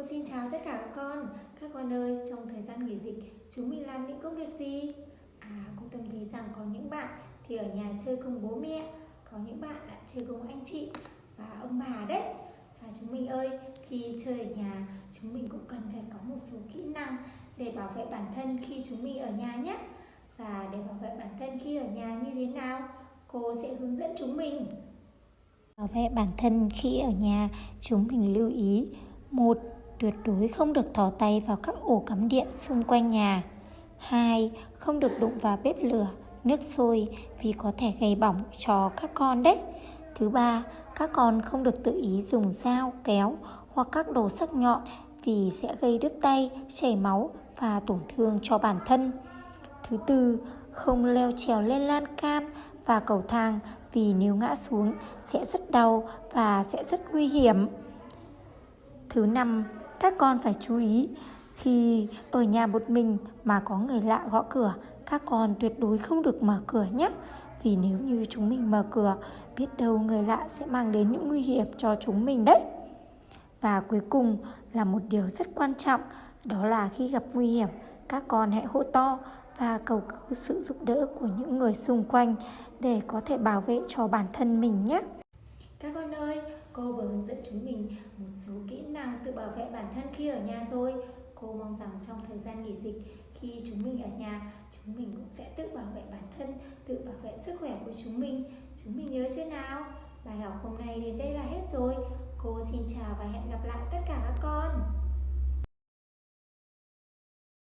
Cô xin chào tất cả các con. Các con ơi, trong thời gian nghỉ dịch Chúng mình làm những công việc gì? À, cô Tâm thấy rằng có những bạn Thì ở nhà chơi cùng bố mẹ Có những bạn lại chơi cùng anh chị Và ông bà đấy. Và chúng mình ơi, khi chơi ở nhà Chúng mình cũng cần phải có một số kỹ năng Để bảo vệ bản thân khi chúng mình ở nhà nhé. Và để bảo vệ bản thân khi ở nhà như thế nào Cô sẽ hướng dẫn chúng mình. Bảo vệ bản thân khi ở nhà, chúng mình lưu ý. Một Tuyệt đối không được thò tay vào các ổ cắm điện xung quanh nhà 2. Không được đụng vào bếp lửa, nước sôi vì có thể gây bỏng cho các con đấy Thứ ba, các con không được tự ý dùng dao, kéo hoặc các đồ sắc nhọn vì sẽ gây đứt tay, chảy máu và tổn thương cho bản thân. Thứ tư, không leo trèo lên lan can và cầu thang vì nếu ngã xuống sẽ rất đau và sẽ rất nguy hiểm. Thứ năm, các con phải chú ý khi ở nhà một mình mà có người lạ gõ cửa, các con tuyệt đối không được mở cửa nhé. Vì nếu như chúng mình mở cửa, biết đâu người lạ sẽ mang đến những nguy hiểm cho chúng mình đấy. Và cuối cùng là một điều rất quan trọng, đó là khi gặp nguy hiểm, các con hãy hô to và cầu cứu sự giúp đỡ của những người xung quanh để có thể bảo vệ cho bản thân mình nhé. Các con ơi, cô vừa hướng dẫn chúng mình năng tự bảo vệ bản thân khi ở nhà rồi. Cô mong rằng trong thời gian nghỉ dịch, khi chúng mình ở nhà, chúng mình cũng sẽ tự bảo vệ bản thân, tự bảo vệ sức khỏe của chúng mình. Chúng mình nhớ chưa nào? Bài học hôm nay đến đây là hết rồi. Cô xin chào và hẹn gặp lại tất cả các con.